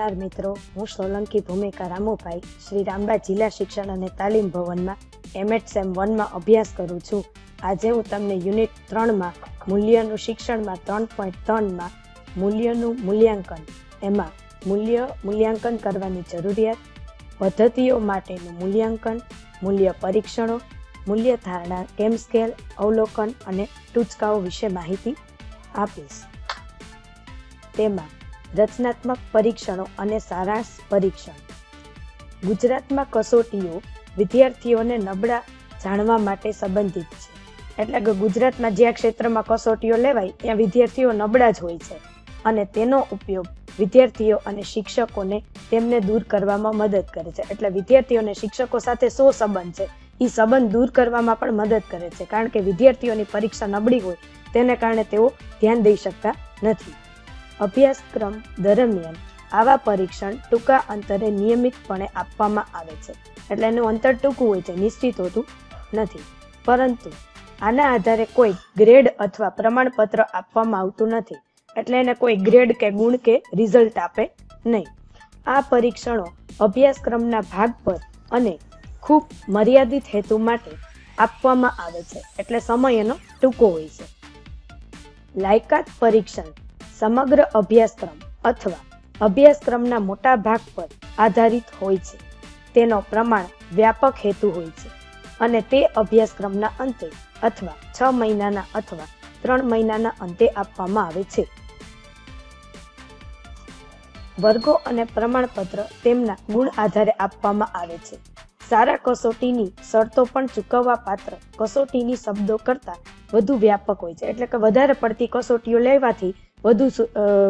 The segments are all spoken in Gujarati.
નમસ્કાર મિત્રો, હું સોલંકી ભૂમિકા રામુભાઈ, શ્રી રામબા જિલ્લા શિક્ષણ અને તાલીમ ભવનમાં એમએડ સેમ વનમાં અભ્યાસ કરું છું. આજે હું તમને યુનિટ ત્રણમાં મૂલ્યનું શિક્ષણમાં ત્રણ પોઈન્ટ ત્રણમાં મૂલ્યનું મૂલ્યાંકન, એમાં મૂલ્ય મૂલ્યાંકન કરવાની જરૂરિયાત, પદ્ધતિઓ માટેનું મૂલ્યાંકન, મૂલ્ય પરીક્ષણો, મૂલ્ય ધારણા કેમ સ્કેલ, અવલોકન અને ટૂચકાઓ વિશે માહિતી આપીશ. તેમાં રચનાત્મક પરીક્ષણો અને સારાંશ પરીક્ષણ. ગુજરાતમાં કસોટીઓ વિદ્યાર્થીઓને નબળા જાણવા માટે સંબંધિત છે. એટલે કે ગુજરાતમાં જ્યાં ક્ષેત્રમાં કસોટીઓ લેવાય, ત્યાં વિદ્યાર્થીઓ નબળા જ હોય છે. અને તેનો ઉપયોગ વિદ્યાર્થીઓ અને શિક્ષકોને તેમને દૂર કરવામાં મદદ કરે છે. એટલે વિદ્યાર્થીઓ અને શિક્ષકો સાથે સો સંબંધ છે? એ સંબંધ દૂર કરવામાં પણ મદદ કરે છે. કારણ કે વિદ્યાર્થીઓની પરીક્ષા નબળી હોય, તેને કારણે તેઓ ધ્યાન દઈ શકતા નથી. અભ્યાસક્રમ દરમિયાન આવા પરીક્ષણ ટૂંકા અંતરે નિયમિતપણે આપવામાં આવે છે. એટલે એનું અંતર ટૂંકું હોય છે, નિશ્ચિત હોતું નથી. પરંતુ આના આધારે કોઈ ગ્રેડ અથવા પ્રમાણપત્ર આપવામાં આવતું નથી. એટલે એને કોઈ ગ્રેડ કે ગુણ કે રિઝલ્ટ આપે નહીં. આ પરીક્ષણો અભ્યાસક્રમના ભાગ પર અને ખૂબ મર્યાદિત હેતુ માટે આપવામાં આવે છે. એટલે સમય એનો ટૂંકો હોય છે. લાયકાત પરીક્ષણ સમગ્ર અભ્યાસક્રમ અથવા અભ્યાસક્રમના મોટા ભાગ પર આધારિત હોય છે. તેનો પ્રમાણ વ્યાપક હેતુ હોય છે અને તે અભ્યાસક્રમના અંતે અથવા છ મહિનાના અથવા ત્રણ મહિનાના અંતે આપવામાં આવે છે. વર્ગો અને પ્રમાણપત્ર તેમના ગુણ આધારે આપવામાં આવે છે. સારા કસોટીની શરતો પણ ચૂકવવા પાત્ર. કસોટીની શબ્દો કરતા વધુ વ્યાપક હોય છે. એટલે કે વધારે પડતી કસોટીઓ લેવાથી વધુ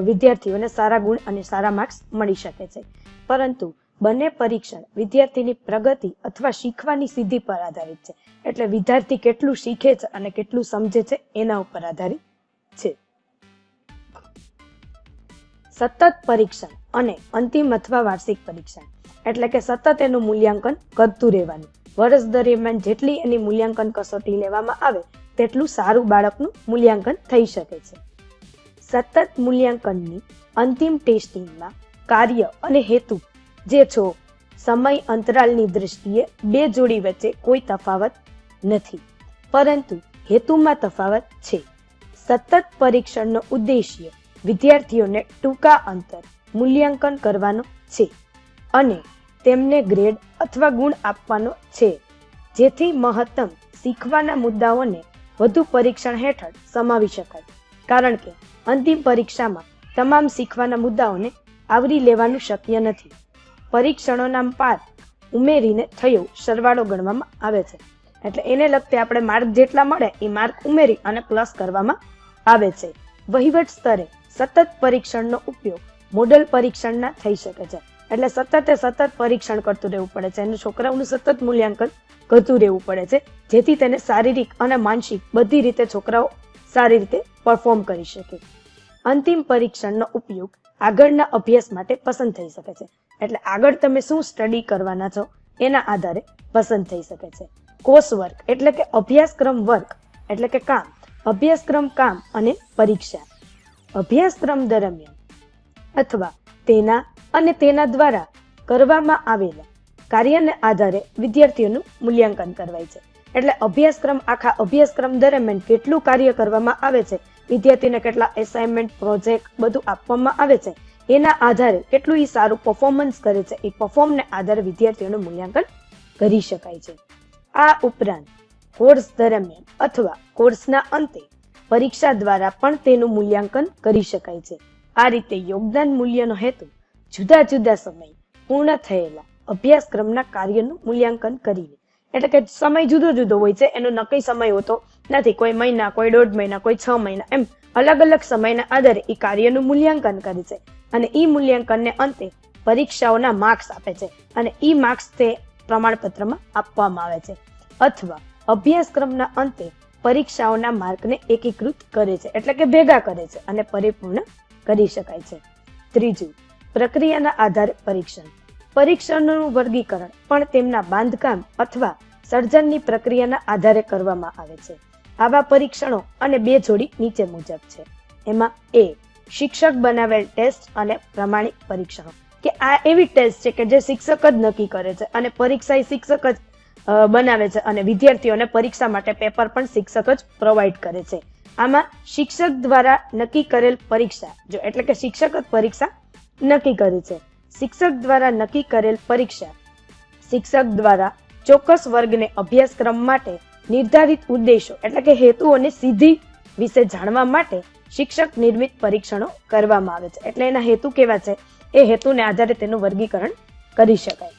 વિદ્યાર્થીઓને સારા ગુણ અને સારા માર્ક્સ મળી શકે છે. પરંતુ બંને પરીક્ષણ વિદ્યાર્થીની પ્રગતિ અથવા શીખવાની સિદ્ધિ પર આધારિત છે. એટલે વિદ્યાર્થી કેટલું શીખે છે અને કેટલું સમજે છે એના ઉપર આધારિત છે. સતત પરીક્ષણ અને અંતિમ અથવા વાર્ષિક પરીક્ષણ. એટલે કે સતત એનું મૂલ્યાંકન કરતું રહેવાનું. વર્ષ દરમિયાન જેટલી એની મૂલ્યાંકન કસોટી લેવામાં આવે, તેટલું સારું બાળકનું મૂલ્યાંકન થઈ શકે છે. સતત મૂલ્યાંકનની અંતિમ ટેસ્ટિંગમાં કાર્ય અને હેતુ, જે છો, સમય અંતરાલની દૃષ્ટિએ બે જોડી વચ્ચે કોઈ તફાવત નથી. પરંતુ હેતુમાં તફાવત છે. સતત પરીક્ષણનો ઉદ્દેશ્ય વિદ્યાર્થીઓને ટૂંકા અંતર મૂલ્યાંકન કરવાનો છે. અને તેમને ગ્રેડ અથવા ગુણ આપવાનો છે, જેથી મહત્તમ શીખવાના મુદ્દાઓને વધુ પરીક્ષણ હેઠળ સમાવી શકાય. કારણ કે અંતિમ પરીક્ષામાં તમામ શીખવાના મુદ્દાઓને આવરી લેવાનું શક્ય નથી. પરીક્ષણોના પાર ઉમેરીને થયો સરવાળો ગણવામાં આવે છે. એટલે એને લગતે આપણે માર્ક જેટલા મળે એ માર્ક ઉમેરી અને પ્લસ કરવામાં આવે છે. વહીવટ સ્તરે સતત પરીક્ષણનો ઉપયોગ મોડલ પરીક્ષણના થઈ શકે છે. એટલે સતતે સતત પરીક્ષણ કરતું રહેવું પડે છે. અને છોકરાઓનું સતત મૂલ્યાંકન કરતું રહેવું પડે છે, જેથી તેને શારીરિક અને માનસિક બધી રીતે છોકરાઓ સારી રીતે પરફોર્મ કરી શકે. અંતિમ પરીક્ષણનો ઉપયોગ આગળના અભ્યાસ માટે પસંદ થઈ શકે છે. એટલે આગળ તમે શું સ્ટડી કરવાના છો એના આધારે પસંદ થઈ શકે છે. કોર્સ વર્ક એટલે કે અભ્યાસક્રમ વર્ક એટલે કે કામ. અભ્યાસક્રમ કામ અને પરીક્ષા. અભ્યાસક્રમ દરમિયાન અથવા તેના અને તેના દ્વારા કરવામાં આવેલા કાર્યને આધારે વિદ્યાર્થીઓનું મૂલ્યાંકન કરવાય છે. એટલે અભ્યાસક્રમ, આખા અભ્યાસક્રમ દરમિયાન કેટલું કાર્ય કરવામાં આવે છે, વિદ્યાર્થીને કેટલા એસાઇનમેન્ટ પ્રોજેક્ટ બધું આપવામાં આવે છે, એના આધારે કેટલું એ સારું પરફોર્મન્સ કરે છે એ પરફોર્મને આધારે વિદ્યાર્થીઓનું મૂલ્યાંકન કરી શકાય છે. આ ઉપરાંત કોર્સ દરમિયાન અથવા કોર્સના અંતે પરીક્ષા દ્વારા પણ તેનું મૂલ્યાંકન કરી શકાય છે. આ રીતે યોગદાન મૂલ્યનો હેતુ જુદા જુદા સમય પૂર્ણ થયેલા અભ્યાસક્રમના કાર્યનું મૂલ્યાંકન કરીને. એટલે કે સમય જુદો જુદો હોય છે, એનો નક્કી સમય હોતો નથી. કોઈ મહિના, કોઈ દોઢ મહિના, કોઈ છ મહિના, એમ અલગ અલગ સમયના આધારે એ કાર્યનું મૂલ્યાંકન કરે છે. અને એ મૂલ્યાંકનને અંતે પરીક્ષાઓના માર્ક્સ આપે છે. અને એ માર્ક્સ તે પ્રમાણપત્રમાં આપવામાં આવે છે. અથવા અભ્યાસક્રમના અંતે પરીક્ષાઓના માર્કને એકીકૃત કરે છે. એટલે કે ભેગા કરે છે અને પરિપૂર્ણ કરી શકાય છે. ત્રીજું પ્રક્રિયાના આધારે પરીક્ષણ. પરીક્ષણનું વર્ગીકરણ પણ તેમના બાંધકામ અથવા સર્જનની પ્રક્રિયાના આધારે કરવામાં આવે છે. આવા પરીક્ષણો અને બે જોડી નીચે મુજબ છે. એમાં એ શિક્ષક બનાવેલ ટેસ્ટ અને પ્રમાણિક પરીક્ષણો. કે આ એવી ટેસ્ટ છે કે જે શિક્ષક જ નક્કી કરે છે અને પરીક્ષા એ શિક્ષક જ બનાવે છે અને વિદ્યાર્થીઓને પરીક્ષા માટે પેપર પણ શિક્ષક જ પ્રોવાઈડ કરે છે. આમાં શિક્ષક દ્વારા નક્કી કરેલ પરીક્ષા, જો એટલે કે શિક્ષક જ પરીક્ષા નક્કી કરે છે. શિક્ષક દ્વારા નક્કી કરેલ પરીક્ષા. શિક્ષક દ્વારા ચોક્કસ વર્ગને અભ્યાસક્રમ માટે નિર્ધારિત ઉદ્દેશો એટલે કે હેતુઓને સીધી વિશે જાણવા માટે શિક્ષક નિર્મિત પરીક્ષણો કરવામાં આવે છે. એટલે એના હેતુ કેવા છે? એ હેતુને આધારે તેનું વર્ગીકરણ કરી શકાય.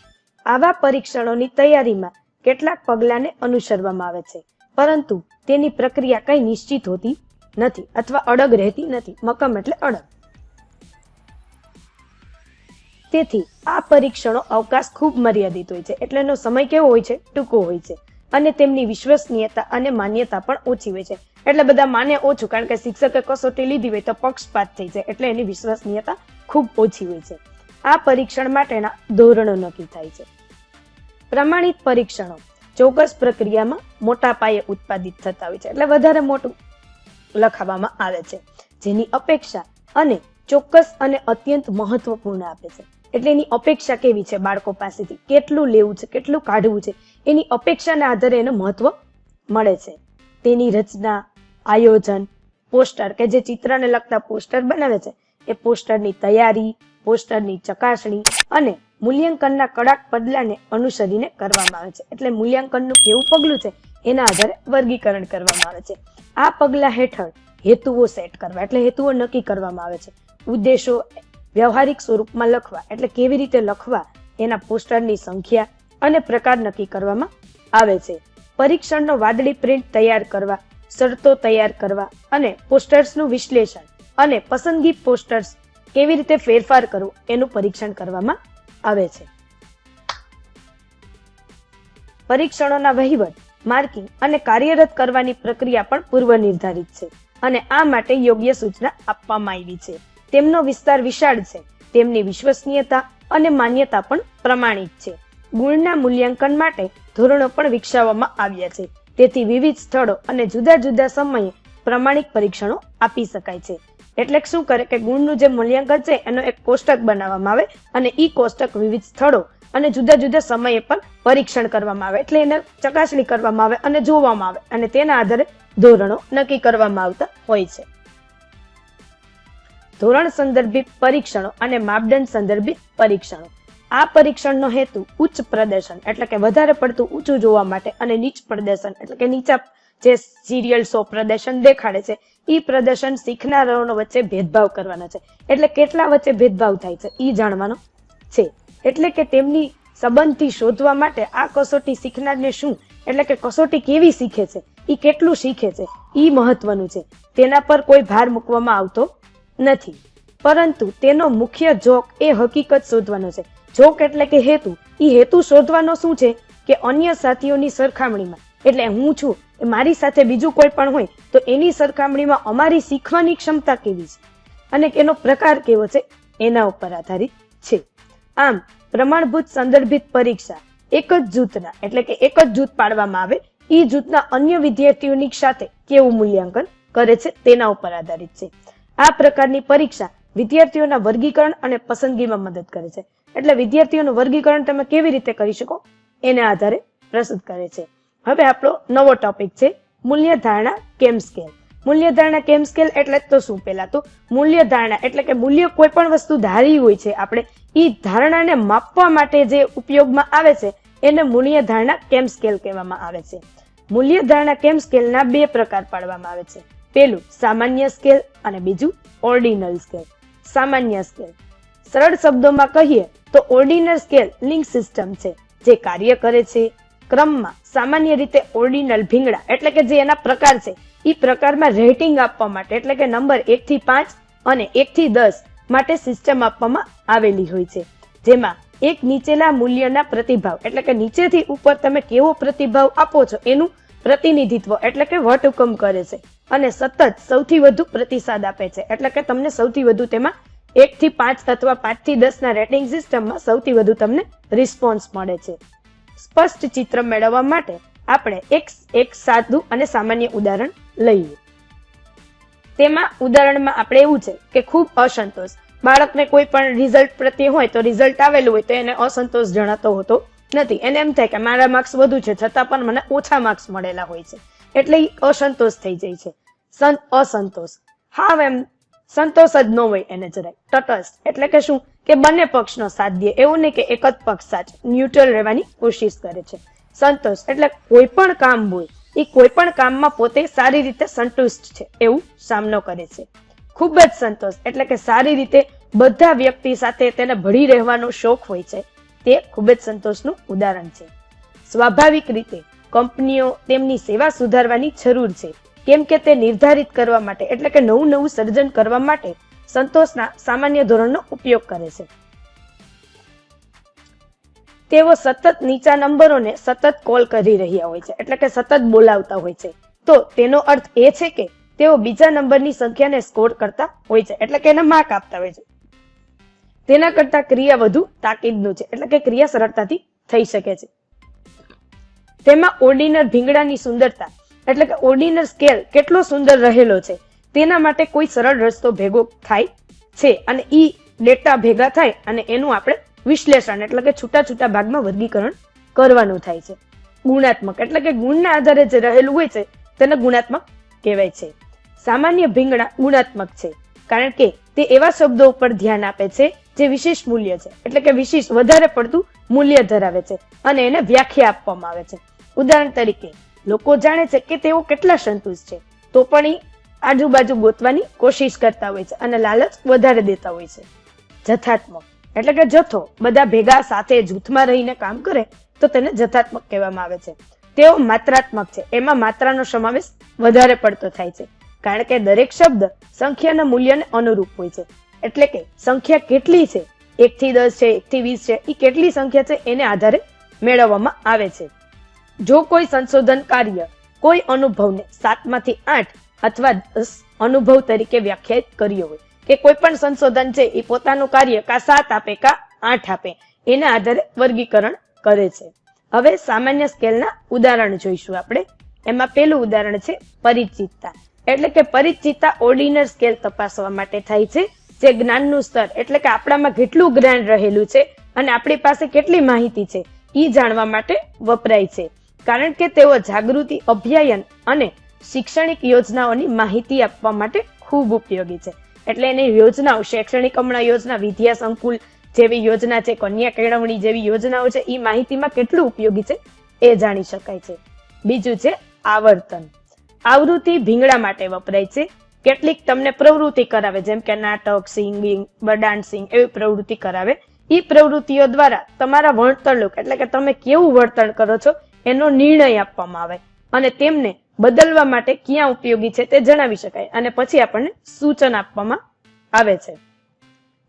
આવા પરીક્ષણોની તૈયારીમાં કેટલાક પગલાંને અનુસરવામાં આવે છે. પરંતુ તેની પ્રક્રિયા કઈ નિશ્ચિત હોતી નથી અથવા અડગ રહેતી નથી. મકમ એટલે અડગ. તેથી આ પરીક્ષણો અવકાશ ખૂબ મર્યાદિત હોય છે. એટલે એનો સમય કેવો હોય છે? ટૂંકો હોય છે. અને તેમની વિશ્વસનીયતા અને માન્યતા પણ ઓછી હોય છે. એટલે બધા માને ઓછું, કારણ કે શિક્ષકે કસોટી લીધી હોય તો પક્ષપાત થઈ જાય. એટલે એની વિશ્વસનીયતા ખૂબ ઓછી હોય છે. આ પરીક્ષણ માટેના ધોરણો નક્કી થાય છે. પ્રમાણિત પરીક્ષણો ચોક્કસ પ્રક્રિયામાં મોટા પાયે ઉત્પાદિત થતા હોય છે. એટલે વધારે મોટું લખાવવામાં આવે છે. જેની અપેક્ષા અને ચોક્કસ અને અત્યંત મહત્વપૂર્ણ આપે છે. એટલે એની અપેક્ષા કેવી છે બાળકો પાસેથી? કેટલું લેવું છે? કેટલું કાઢવું છે? એની અપેક્ષાના આધારે એનું મહત્વ મળે છે. તેની રચના, આયોજન, પોસ્ટર કે જે ચિત્રને લગતા પોસ્ટર બનાવે છે, એ પોસ્ટરની તૈયારી, પોસ્ટરની ચકાસણી અને મૂલ્યાંકનના કડાક પગલાને અનુસરીને કરવામાં આવે છે. એટલે મૂલ્યાંકનનું કેવું પગલું છે? એના આધારે વર્ગીકરણ કરવામાં આવે છે. આ પગલા હેઠળ હેતુઓ સેટ કરવા, એટલે હેતુઓ નક્કી કરવામાં આવે છે. ઉદ્દેશો વ્યવહારિક સ્વરૂપમાં લખવા એટલે કેવી રીતે લખવા એના પોસ્ટરની સંખ્યા અને પ્રકાર નક્કી કરવામાં આવે છે. પરીક્ષણનો વાદળી પ્રિન્ટ તૈયાર કરવા, શરતો તૈયાર કરવા અને પોસ્ટર્સનું વિશ્લેષણ અને પસંદગી પોસ્ટર્સ કેવી રીતે ફેરફાર કરવું એનું પરીક્ષણ કરવામાં આવે છે. પરીક્ષણોના વહીવટ, માર્કિંગ અને કાર્યરત કરવાની પ્રક્રિયા પણ પૂર્વ નિર્ધારિત છે અને આ માટે યોગ્ય સૂચના આપવામાં આવી છે. તેમનો વિસ્તાર વિશાળ છે. તેમની વિશ્વસનીયતા અને માન્યતા પણ પ્રમાણિત છે. ગુણના મૂલ્યાંકન માટે ધોરણો પણ વિકસાવવામાં આવ્યા છે. તેથી વિવિધ સ્થળો અને જુદા જુદા સમયે પ્રમાણિક પરીક્ષણો આપી શકાય છે. એટલે શું કરે કે ગુણનું જે મૂલ્યાંકન છે એનો એક કોષ્ટક બનાવવામાં આવે અને ઈ કોષ્ટક વિવિધ સ્થળો અને જુદા જુદા સમયે પણ પરીક્ષણ કરવામાં આવે. એટલે એને ચકાસણી કરવામાં આવે અને જોવામાં આવે અને તેના આધારે ધોરણો નક્કી કરવામાં આવતા હોય છે. ધોરણ સંદર્ભિત પરીક્ષણો અને માપદંડ સંદર્ભિત પરીક્ષણો. આ પરીક્ષણનો હેતુ ઉચ્ચ પ્રદર્શન, એટલે કે વધારે પડતું ઊંચું જોવા માટે અને નીચ પ્રદર્શન, એટલે કે નીચા જે સિરિયલ શો પ્રદર્શન દેખાડે છે એ પ્રદર્શન શીખનારાઓનો વચ્ચે ભેદભાવ કરવાના છે. એટલે કેટલા વચ્ચે ભેદભાવ થાય છે એ જાણવાનો છે. એટલે કે તેમની સંબંધથી શોધવા માટે આ કસોટી શીખનારને શું, એટલે કે કસોટી કેવી શીખે છે એ કેટલું શીખે છે એ મહત્વનું છે. તેના પર કોઈ ભાર મૂકવામાં આવતો નથી. પરંતુ તેનો મુખ્ય જોક એ હકીકત શોધવાનો છે. જોક એટલે કે હેતુ. એ હેતુ શોધવાનો શું છે? કે અન્ય સાથીઓની સરખામણીમાં. એટલે હું છું, એ મારી સાથે બીજું કોઈ પણ હોય, તો એની સરખામણીમાં અમારી શીખવાની ક્ષમતા કેવી છે? અને એનો પ્રકાર કેવો છે? એના ઉપર આધારિત છે. આમ, પ્રમાણભૂત સંદર્ભિત પરીક્ષા, એક જ જૂથના, એટલે કે એક જ જૂથ પાડવામાં આવે એ જૂથના અન્ય વિદ્યાર્થીઓની સાથે કેવું મૂલ્યાંકન કરે છે? તેના ઉપર આધારિત છે. આ પ્રકારની પરીક્ષા વિદ્યાર્થીઓના વર્ગીકરણ અને પસંદગીમાં મદદ કરે છે. એટલે વિદ્યાર્થીઓનું વર્ગીકરણ તમે કેવી રીતે કરી શકો એના આધારે પ્રસ્તુત કરે છે. હવે આપણો નવો ટોપિક છે મૂલ્ય ધારણા કેમ સ્કેલ મૂલ્ય ધારણા કેમ સ્કેલ એટલે તો શું પહેલા તો મૂલ્ય ધારણા એટલે કે મૂલ્ય કોઈ પણ વસ્તુ ધારી હોય છે આપણે એ ધારણાને માપવા માટે જે ઉપયોગમાં આવે છે એને મૂલ્ય ધારણા કેમ સ્કેલ કહેવામાં આવે છે. મૂલ્ય ધારણા કેમ સ્કેલના બે પ્રકાર પાડવામાં આવે છે. પેલું સામાન્ય સ્કેલ અને બીજું ઓર્ડિનલ સ્કેલ. સામાન્ય સ્કેલ. સરળ શબ્દોમાં કહીએ તો ઓર્ડિનલ સ્કેલ લિંક સિસ્ટમ છે, જે કાર્ય કરે છે. ક્રમમાં સામાન્ય રીતે ઓર્ડિનલ ભીંગડા એટલે કે જે એના પ્રકાર છે એ પ્રકારમાં રેટિંગ આપવા માટે એટલે કે નંબર એક થી પાંચ અને એક થી દસ માટે સિસ્ટમ આપવામાં આવેલી હોય છે. જેમાં એક નીચેના મૂલ્યના પ્રતિભાવ એટલે કે નીચેથી ઉપર તમે કેવો પ્રતિભાવ આપો છો એનું પ્રતિનિધિત્વ એટલે કે વટહુકમ કરે છે. અને સતત સૌથી વધુ પ્રતિસાદ આપે છે. એટલે કે તમને સૌથી વધુ તેમાં એક થી પાંચ અથવા પાંચથી દસ ના રેટિંગ સિસ્ટમમાં સૌથી વધુ તમને રિસ્પોન્સ મળે છે. સ્પષ્ટ ચિત્ર મેળવવા માટે આપણે એક એક સાદું અને સામાન્ય ઉદાહરણ લઈએ. તેમાં ઉદાહરણમાં આપણે એવું છે કે ખૂબ અસંતોષ. બાળકને કોઈ પણ રિઝલ્ટ પ્રત્યે હોય તો રિઝલ્ટ આવેલું હોય તો એને અસંતોષ જણાતો હોતો નથી. એને એમ થાય કે મારા માર્ક્સ વધુ છે, છતાં પણ મને ઓછા માર્ક્સ મળેલા હોય છે. એટલે એ અસંતોષ થઈ જાય છે. સં અસંતોષ. હા એમ સંતોષ જ ન હોય એને જરાય. તટસ્થ. એટલે કે શું? કે બંને પક્ષનો સાથ દે એવું નહીં કે એક જ પક્ષ સાચ. ન્યુટ્રલ રહેવાની કોશિશ કરે છે. સંતોષ. એટલે કોઈ પણ કામ હોય એ કોઈ પણ કામમાં પોતે સારી રીતે સંતુષ્ટ છે. એવું સામનો કરે છે. ખૂબ જ સંતોષ. એટલે કે સારી રીતે બધા વ્યક્તિ સાથે તેને ભળી રહેવાનો શોખ હોય છે. તે ખૂબ જ સંતોષનું ઉદાહરણ છે. સ્વાભાવિક રીતે કંપનીઓ તેમની સેવા સુધારવાની જરૂર છે. કેમ કે તે નિર્ધારિત કરવા માટે, એટલે કે નવું નવું સર્જન કરવા માટે સંતોષના સામાન્ય ધોરણનો ઉપયોગ કરે છે. તેઓ સતત નીચા નંબરોને સતત કોલ કરી રહ્યા હોય છે, એટલે કે સતત બોલાવતા હોય છે. તો તેનો અર્થ એ છે કે તેઓ બીજા નંબરની સંખ્યાને સ્કોર કરતા હોય છે, એટલે કે એને માર્ક આપતા હોય છે. તેના કરતા ક્રિયા વધુ તાકીદનું છે, એટલે કે ક્રિયા સરળતાથી થઈ શકે છે. તેમાં ઓર્ડિનર ભીંગડાની સુંદરતા એટલે કે ઓર્ડિનર સ્કેલ કેટલો સુંદર રહેલો છે. તેના માટે કોઈ સરળ રસ્તો ભેગો થાય છે અને ઈ ડેટા ભેગા થાય અને એનું આપણે વિશ્લેષણ એટલે કે છૂટા છૂટા ભાગમાં વર્ગીકરણ કરવાનું થાય છે. ગુણાત્મક એટલે કે ગુણના આધારે જે રહેલું હોય છે તેને ગુણાત્મક કહેવાય છે. સામાન્ય ભીંગડા ગુણાત્મક છે કારણ કે તે એવા શબ્દો ઉપર ધ્યાન આપે છે જે વિશેષ મૂલ્ય છે. એટલે કે વિશેષ વધારે પડતું મૂલ્ય ધરાવે છે અને એને વ્યાખ્યા આપવામાં આવે છે. ઉદાહરણ તરીકે લોકો જાણે છે કે તેઓ કેટલા સંતુષ્ટ છે. તો પણ એ આજુબાજુ ગોતવાની કોશિશ કરતા હોય છે અને લાલચ વધારે દેતા હોય છે. જથાત્મક એટલે કે જથ્થો. બધા ભેગા સાથે જૂથમાં રહીને કામ કરે તો તેને જથાત્મક કહેવામાં આવે છે. તેઓ માત્રાત્મક છે. એમાં માત્રાનો સમાવેશ વધારે પડતો થાય છે. કારણ કે દરેક શબ્દ સંખ્યાના મૂલ્યને અનુરૂપ હોય છે. એટલે કે સંખ્યા કેટલી છે? એક થી દસ છે, એક થી વીસ છે એ કેટલી સંખ્યા છે એને આધારે મેળવવામાં આવે છે. જો કોઈ સંશોધન કાર્ય કોઈ અનુભવને સાતમાંથી આઠ અથવા દસ અનુભવ તરીકે વ્યાખ્યાયિત કર્યો હોય કે કોઈ પણ સંશોધન છે, એ પોતાનું કાર્ય કા સાત આપે, કા આઠ આપે, એના આધારે વર્ગીકરણ કરે છે. હવે સામાન્ય સ્કેલના ઉદાહરણ જોઈશું આપણે. એમાં પેલું ઉદાહરણ છે પરિચિતતા. એટલે કે પરિચિતતા ઓર્ડિનર સ્કેલ તપાસવા માટે થાય છે. જે જ્ઞાનનું સ્તર, એટલે કે આપણામાં કેટલું જ્ઞાન રહેલું છે અને આપણી પાસે કેટલી માહિતી છે એ જાણવા માટે વપરાય છે. કારણ કે તેઓ જાગૃતિ, અભ્યાયન અને શૈક્ષણિક યોજનાઓની માહિતી આપવા માટે ખૂબ ઉપયોગી છે. એટલે એની યોજનાઓ, શૈક્ષણિક હમણાં યોજના, વિદ્યા સંકુલ જેવી યોજના છે, કન્યા કેળવણી જેવી યોજનાઓ છે એ માહિતીમાં કેટલું ઉપયોગી છે એ જાણી શકાય છે. બીજું છે આવર્તન. આવૃત્તિ ભીંગડા માટે વપરાય છે. કેટલીક તમને પ્રવૃત્તિ કરાવે, જેમ કે નાટક, સિંગિંગ ડાન્સિંગ એવી પ્રવૃત્તિ કરાવે. એ પ્રવૃત્તિઓ દ્વારા તમારા વર્તણૂક એટલે કે તમે કેવું વર્તન કરો છો એનો નિર્ણય આપવામાં આવે અને તેમને બદલવા માટે ક્યાં ઉપયોગી છે તે જણાવી શકાય અને પછી આપણને સૂચન આપવામાં આવે છે.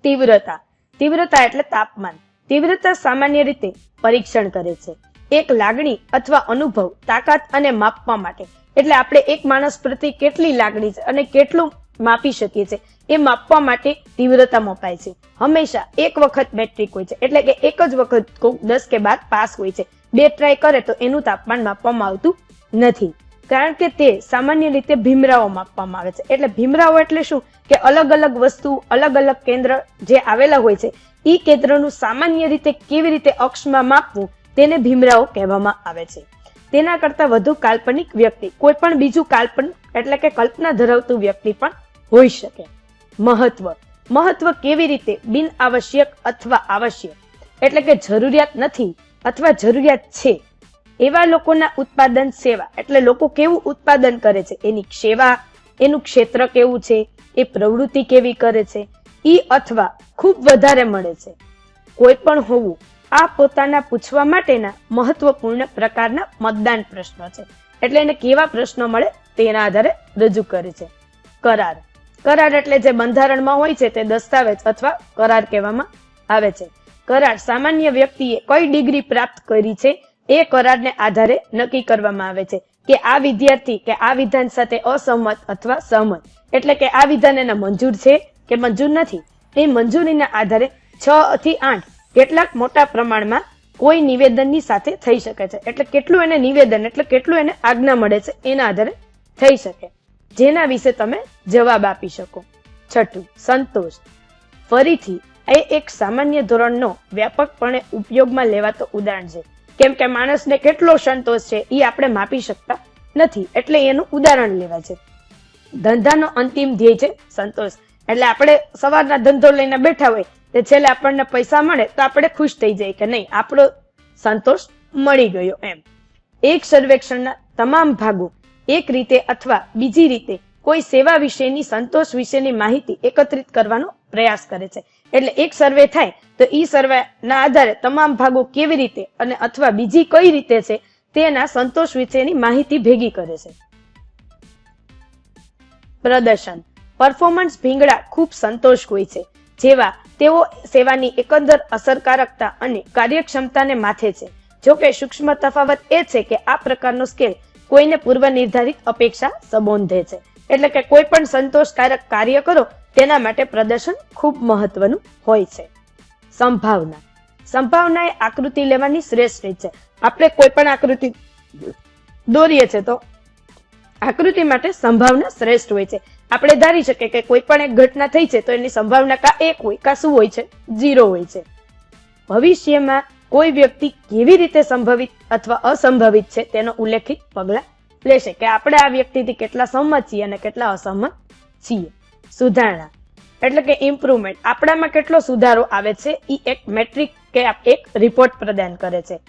તીવ્રતા. તીવ્રતા એટલે તાપમાન. તીવ્રતા સામાન્ય રીતે પરીક્ષણ કરે છે. એક લાગણી અથવા અનુભવ, તાકાત અને માપવા માટે. એટલે આપણે એક માણસ પ્રત્યે કેટલી લાગણી છે અને કેટલું માપી શકીએ છીએ, એ માપવા માટે તીવ્રતા મપાય છે. હંમેશા એક વખત મેટ્રિક હોય છે. એટલે કે એક જ વખત દસ કે બાર પાસ હોય છે. બે ટ્રાય કરે તો એનું તાપમાન માપવામાં આવતું નથી. કારણ કે તે સામાન્ય રીતે ભીમરાઓ માપવામાં આવે છે. એટલે ભીમરાઓ એટલે શું? કે અલગ અલગ વસ્તુ, અલગ અલગ કેન્દ્ર જે આવેલા હોય છે એ કેન્દ્રનું સામાન્ય રીતે કેવી રીતે અક્ષમાં માપવું તેને ભીમરાઓ કહેવામાં આવે છે. તેના કરતા વધુ કાલ્પનિક વ્યક્તિ, કોઈ પણ બીજું કાલ્પનિક એટલે કે કલ્પના ધરાવતું વ્યક્તિ પણ હોઈ શકે. મહત્વ. મહત્વ કેવી રીતે? બિન આવશ્યક અથવા આવશ્યક. એટલે કે જરૂરિયાત નથી. અથવા જરૂરિયાત છે. એવા લોકોના ઉત્પાદન સેવા, એટલે લોકો કેવું ઉત્પાદન કરે છે? એની સેવા, એનું ક્ષેત્ર કેવું છે? એ પ્રવૃત્તિ કેવી કરે છે? ઈ અથવા ખૂબ વધારે મળે છે. કોઈ પણ હોવું, આ પોતાના પૂછવા માટેના મહત્વપૂર્ણ પ્રકારના મતદાન પ્રશ્નો છે. એટલે એને કેવા પ્રશ્નો મળે? તેના આધારે રજૂ કરે છે. કરાર. કરાર એટલે જે બંધારણમાં હોય છે તે દસ્તાવેજ અથવા કરાર કહેવામાં આવે છે. કરાર સામાન્ય વ્યક્તિએ કઈ ડિગ્રી પ્રાપ્ત કરી છે એ કરારને આધારે નક્કી કરવામાં આવે છે કે આ વિદ્યાર્થી કે આ વિધાન સાથે અસહમત અથવા સહમત. એટલે કે આ વિધાન એને મંજૂર છે કે મંજૂર નથી? એ મંજૂરીના આધારે છ થી આઠ કેટલાક મોટા પ્રમાણમાં કોઈ નિવેદનની સાથે થઈ શકે છે. એટલે કેટલું એને નિવેદન, એટલે કેટલું એને આજ્ઞા મળે છે એના આધારે થઈ શકે. જેના વિશે તમે જવાબ આપી શકો. છઠ્ઠું, સંતોષ. ફરીથી એ એક સામાન્ય ધોરણનો વ્યાપકપણે ઉપયોગમાં લેવાતો ઉદાહરણ છે. કેમ કે માણસને કેટલો સંતોષ છે એ આપણે માપી શકતા નથી, એટલે એનું ઉદાહરણ લેવા છે. ધંધાનો અંતિમ ધ્યેય છે સંતોષ. એટલે આપણે સવારના ધંધો લઈને બેઠા હોય તે છેલ્લે આપણને પૈસા મળે તો આપણે ખુશ થઈ જાય કે નહીં, આપણો સંતોષ મળી ગયો એમ. એક સર્વેક્ષણના તમામ ભાગો એક રીતે અથવા બીજી રીતે કોઈ સેવા વિશેની સંતોષ વિશેની માહિતી એકત્રિત કરવાનો પ્રયાસ કરે છે. એટલે એક સર્વે થાય, તો ઈ સર્વે ના આધારે તમામ ભાગો કેવી રીતે અને અથવા બીજી કઈ રીતે છે, તેના સંતોષ વિશેની માહિતી ભેગી કરે છે. પ્રદર્શન. પરફોર્મન્સ ભીંગડા ખૂબ સંતોષ હોય છે, જેવા તેઓ સેવાની એકંદર, અસરકારકતા અને કાર્યક્ષમતાને માથે છે. જોકે સૂક્ષ્મ તફાવત એ છે કે આ પ્રકારનો સ્કેલ કોઈને પૂર્વ નિર્ધારિત અપેક્ષા સંબોધે છે. એટલે કે કોઈ પણ સંતોષકારક કાર્ય કરો, તેના માટે પ્રદર્શન ખૂબ મહત્વનું હોય છે. સંભાવના. સંભાવના એ આકૃતિ લેવાની શ્રેષ્ઠ રીત છે. આપણે કોઈ પણ આકૃતિ દોરીએ છીએ તો આકૃતિ માટે સંભાવના શ્રેષ્ઠ હોય છે. આપણે ધારી શકીએ કે કોઈ પણ એક ઘટના થઈ છે તો એની સંભાવના કા એક હોય, કા શું હોય છે? ઝીરો હોય છે. ભવિષ્યમાં કોઈ વ્યક્તિ કેવી રીતે સંભવિત અથવા અસંભવિત છે તેનો ઉલ્લેખિત પગલા લેશે કે આપણે આ વ્યક્તિથી કેટલા સહમત છીએ અને કેટલા અસહમત છીએ. સુધારણા. એટલે કે ઇમ્પ્રુવમેન્ટ આપણામાં કેટલો સુધારો આવે છે? એ એક મેટ્રિક કે એક રિપોર્ટ પ્રદાન કરે છે.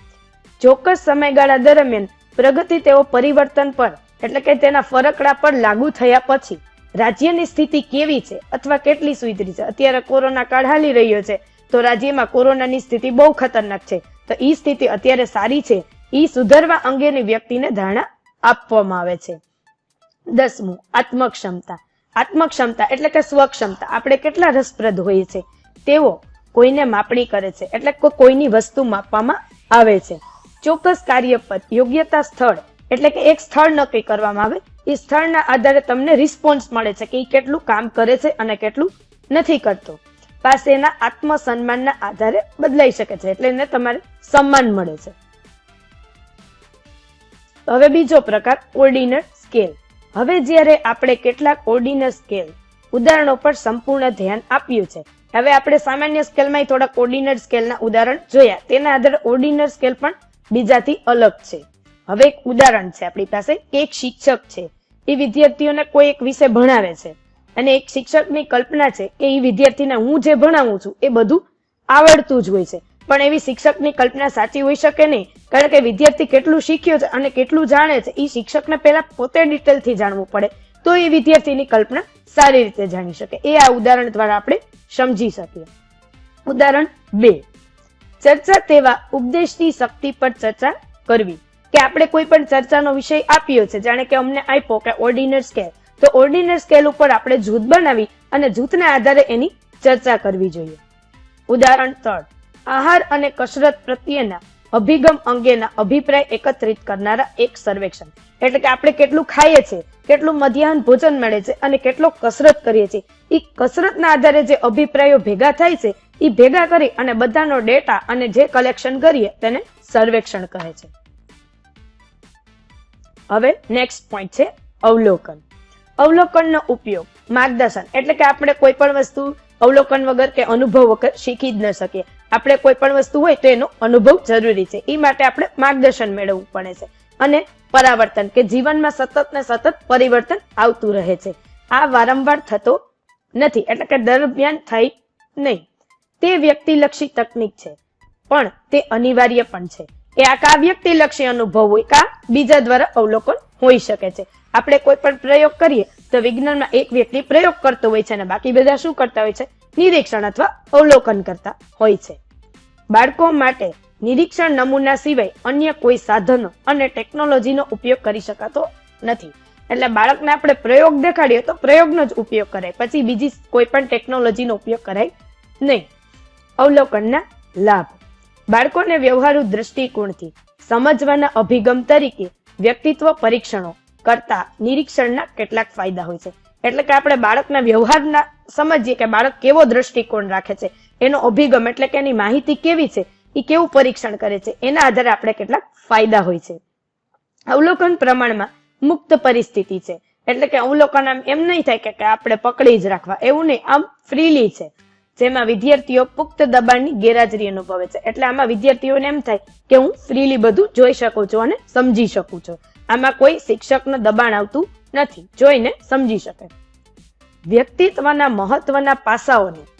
ચોક્કસ સમયગાળા દરમિયાન પ્રગતિ તેઓ પરિવર્તન પર, એટલે કે તેના ફરકડા પર લાગુ થયા પછી, રાજ્યની સ્થિતિ કેવી છે અથવા કેટલી સુધરી છે? અત્યારે કોરોના કાળ હાલી રહ્યો છે, તો રાજ્યમાં કોરોનાની સ્થિતિ બહુ ખતરનાક છે. તો ઈ સ્થિતિ અત્યારે સારી છે. ઈ સુધારવા અંગેની વ્યક્તિને ધારણા આપવામાં આવે છે. દસમું, આત્મક્ષમતા. આત્મક્ષમતા એટલે કે સ્વક્ષમતા. આપણે કેટલા રસપ્રદ હોઈએ છે તેઓ કોઈને માપણી કરે છે એટલે કોઈની વસ્તુ માપવામાં આવે છે. ચોક્કસ કાર્ય પર યોગ્યતા સ્થળ એટલે કે એક સ્થળ નક્કી કરવામાં આવે, એ સ્થળના આધારે તમને રિસ્પોન્સ મળે છે કે એ કેટલું કામ કરે છે અને કેટલું નથી કરતો. પાસેના આત્મસન્માનના આધારે બદલાઈ શકે છે એટલે એને તમારે સન્માન મળે છે. હવે બીજો પ્રકાર ઓર્ડિનર સ્કેલ હવે જ્યારે આપણે કેટલાક ઓર્ડિનર સ્કેલ ઉદાહરણો પર સંપૂર્ણ ધ્યાન આપ્યું છે, હવે આપણે સામાન્ય સ્કેલમાં થોડાક ઓર્ડિનર સ્કેલના ઉદાહરણ જોયા. તેના આધારે ઓર્ડિનર સ્કેલ પણ બીજાથી અલગ છે. હવે એક ઉદાહરણ છે, આપણી પાસે કે એક શિક્ષક છે. એ વિદ્યાર્થીઓને કોઈ એક વિષય ભણાવે છે અને એક શિક્ષકની કલ્પના છે કે એ વિદ્યાર્થીને હું જે ભણાવું છું એ બધું આવડતું જ હોય છે. પણ એવી શિક્ષકની કલ્પના સાચી હોઈ શકે નહીં. કારણ કે વિદ્યાર્થી કેટલું શીખ્યો છે અને કેટલું જાણે છે એ શિક્ષકને પહેલાં પોતે ડિટેલથી જાણવું પડે. તો એ વિદ્યાર્થીની કલ્પના સારી રીતે જાણી શકે. એ આ ઉદાહરણ દ્વારા આપણે સમજી શકીએ. ઉદાહરણ બે. ચર્ચા તેવા ઉપદેશની શક્તિ પર ચર્ચા કરવી. કે આપણે કોઈ પણ ચર્ચાનો વિષય આપ્યો છે, જાણે કે અમને આપ્યો કે ઓર્ડિનર સ્કેલ તો ઓર્ડિનર સ્કેલ ઉપર આપણે જૂથ બનાવી અને જૂથના આધારે એની ચર્ચા કરવી જોઈએ. ઉદાહરણ ત્રણ. આહાર અને કસરત પ્રત્યેના અભિગમ અંગેના અભિપ્રાય એકત્રિત કરનારા એક સર્વેક્ષણ. એટલે કે આપણે કેટલું ખાઈએ છીએ, કેટલું મધ્યાહન ભોજન મળે છે અને કેટલો કસરત કરીએ છીએ. એ કસરતના આધારે જે અભિપ્રાયો ભેગા થાય છે એ ભેગા કરી અને બધાનો ડેટા અને જે કલેક્શન કરીએ તેને સર્વેક્ષણ કહે છે. હવે નેક્સ્ટ પોઈન્ટ છે અવલોકન. અવલોકનનો ઉપયોગ, માર્ગદર્શન. એટલે કે આપણે કોઈ પણ વસ્તુ અવલોકન વગર કે અનુભવ વગર શીખી જ ન શકીએ. આપણે કોઈ પણ વસ્તુ હોય તો એનો અનુભવ જરૂરી છે. એ માટે આપણે માર્ગદર્શન મેળવવું પડે છે. અને પરાવર્તન કે જીવનમાં સતત ને સતત પરિવર્તન આવતું રહે છે. આ વારંવાર થતો નથી. એટલે કે દરમિયાન થાય નહીં. તે વ્યક્તિલક્ષી તકનીક છે. પણ તે અનિવાર્ય પણ છે. એ આ કા વ્યક્તિલક્ષી અનુભવ હોય કા બીજા દ્વારા અવલોકન હોઈ શકે છે. આપણે કોઈ પણ પ્રયોગ કરીએ તો વિજ્ઞાનમાં એક વ્યક્તિ પ્રયોગ કરતો હોય છે અને બાકી બધા શું કરતા હોય છે? નિરીક્ષણ અથવા અવલોકન કરતા હોય છે. બાળકો માટે નિરીક્ષણ નમૂના સિવાય અન્ય કોઈ સાધનો અને ટેકનોલોજીનો ઉપયોગ કરી શકાતો નથી. એટલે બાળકને આપણે પ્રયોગ દેખાડીએ તો પ્રયોગનો જ ઉપયોગ કરાય. પછી બીજી કોઈ પણ ટેકનોલોજીનો ઉપયોગ કરાય નહીં. અવલોકનના લાભ. બાળકોને વ્યવહારુ દ્રષ્ટિકોણથી સમજવાના અભિગમ તરીકે વ્યક્તિત્વ પરીક્ષણો કરતા નિરીક્ષણના કેટલાક ફાયદા હોય છે. એટલે કે આપણે બાળકના વ્યવહારના સમજીએ કે બાળક કેવો દ્રષ્ટિકોણ રાખે છે. એનો અભિગમ એટલે કે એની માહિતી કેવી છે, એ કેવું પરીક્ષણ કરે છે, એના આધારે આપણે કેટલાક ફાયદા હોય છે. અવલોકન પ્રમાણમાં મુક્ત પરિસ્થિતિ છે. એટલે કે અવલોકન આમ એમ નહીં થાય કે આપણે પકડી જ રાખવા. એવું નહીં, આમ ફ્રીલી છે. જેમાં વિદ્યાર્થીઓ પુખ્ત દબાણની ગેરહાજરી અનુભવે છે. એટલે આમાં વિદ્યાર્થીઓને એમ થાય કે હું ફ્રીલી બધું જોઈ શકું છું અને સમજી શકું છું. આમાં કોઈ શિક્ષકનું દબાણ આવતું નથી. જોઈને સમજી શકે. વ્યક્તિત્વના મહત્વના પાસાઓને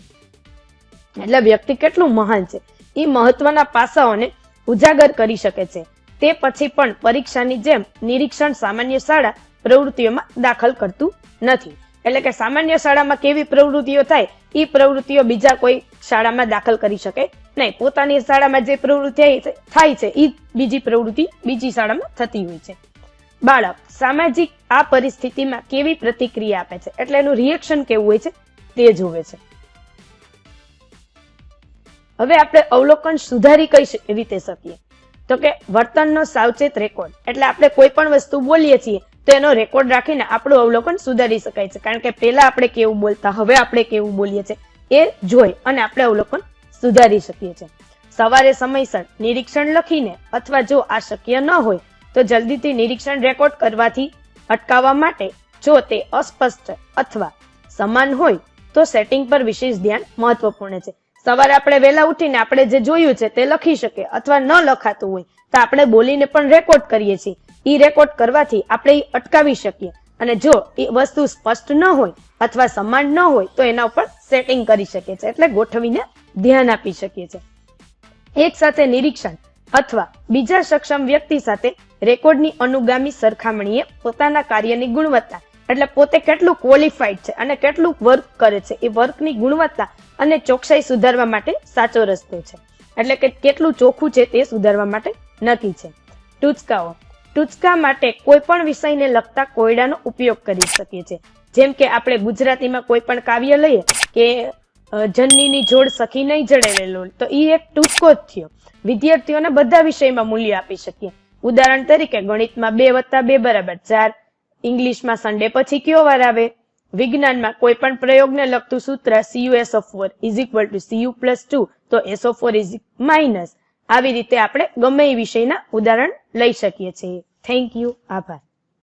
એટલે વ્યક્તિ કેટલું મહાન છે. એ મહત્વના પાસાઓને ઉજાગર કરી શકે છે. તે પછી પણ પરીક્ષાની જેમ નિરીક્ષણ સામાન્ય શાળા પ્રવૃત્તિઓમાં દાખલ કરતું નથી. એટલે કે સામાન્ય શાળામાં કેવી પ્રવૃત્તિઓ થાય એ પ્રવૃત્તિઓ બીજા કોઈ શાળામાં દાખલ કરી શકે નહીં. પોતાની શાળામાં જે પ્રવૃત્તિ થાય છે એ બીજી પ્રવૃત્તિ બીજી શાળામાં થતી હોય છે. બાળક સામાજિક આ પરિસ્થિતિમાં કેવી પ્રતિક્રિયા આપે છે? એટલે એનું રિએક્શન કેવું હોય છે? તે જોવે છે. હવે આપણે અવલોકન સુધારી કઈ રીતે શકીએ. તો કે વર્તનનો સાવચેત રેકોર્ડ, એટલે આપણે કોઈ પણ વસ્તુ બોલીએ છીએ, તો એનો રેકોર્ડ રાખીને આપણું અવલોકન સુધારી શકાય છે. કારણ કે પહેલા આપણે કેવું બોલતા, હવે આપણે કેવું બોલીએ છીએ. એ જોઈ અને આપણે અવલોકન સુધારી શકીએ છીએ. સવારે સમયસર નિરીક્ષણ લખીને અથવા જો આ શક્ય ન હોય, તો જલ્દીથી નિરીક્ષણ રેકોર્ડ કરવાથી અટકાવવા માટે જો તે અસ્પષ્ટ અથવા સમાન હોય, તો સેટિંગ પર વિશેષ ધ્યાન મહત્વપૂર્ણ છે. સવારે આપણે વહેલા ઉઠીને આપણે જે જોયું છે તે લખી શકીએ અથવા ન લખાતું હોય, તો આપણે બોલીને પણ રેકોર્ડ કરીએ છીએ. ઈ રેકોર્ડ કરવાથી આપણે ઈ અટકાવી શકીએ. અને જો એ વસ્તુ સ્પષ્ટ ન હોય અથવા સમાન ન હોય, તો એના ઉપર સેટિંગ કરી શકીએ છીએ. એટલે ગોઠવીને ધ્યાન આપી શકીએ છીએ. એક સાથે નિરીક્ષણ અથવા બીજા સક્ષમ વ્યક્તિ સાથે રેકોર્ડની અનુગામી સરખામણીએ પોતાના કાર્યની ગુણવત્તા એટલે પોતે કેટલું ક્વોલિફાઈડ છે અને કેટલું વર્ક કરે છે. એ વર્કની ગુણવત્તા અને ચોકસાઈ સુધારવા માટે સાચો રસ્તો છે. એટલે કે કેટલું ચોખ્ખું છે તે સુધારવા માટે નક્કી છે. ટૂચકાઓ. ટૂચકા માટે કોઈ પણ વિષયને લગતા કોયડાનો ઉપયોગ કરી શકીએ છીએ જેમ કે આપણે ગુજરાતીમાં કોઈ પણ કાવ્ય લઈએ કે જનનીની જોડ સખી નહીં જડેલેલો, તો એ એક ટૂચકો જ થયો. વિદ્યાર્થીઓને બધા વિષયમાં મૂલ્ય આપી શકીએ. ઉદાહરણ તરીકે ગણિતમાં બે વત્તા બે બરાબર ચાર ઇંગ્લિશમાં સન્ડે પછી કયો વાર આવે? વિજ્ઞાનમાં કોઈ પણ પ્રયોગને લગતું સૂત્ર CU S of four is equal to CU plus two તો S of four is minus આવી રીતે આપણે ગમે એ વિષયના ઉદાહરણ લઈ શકીએ છીએ. થેન્ક યુ આભાર.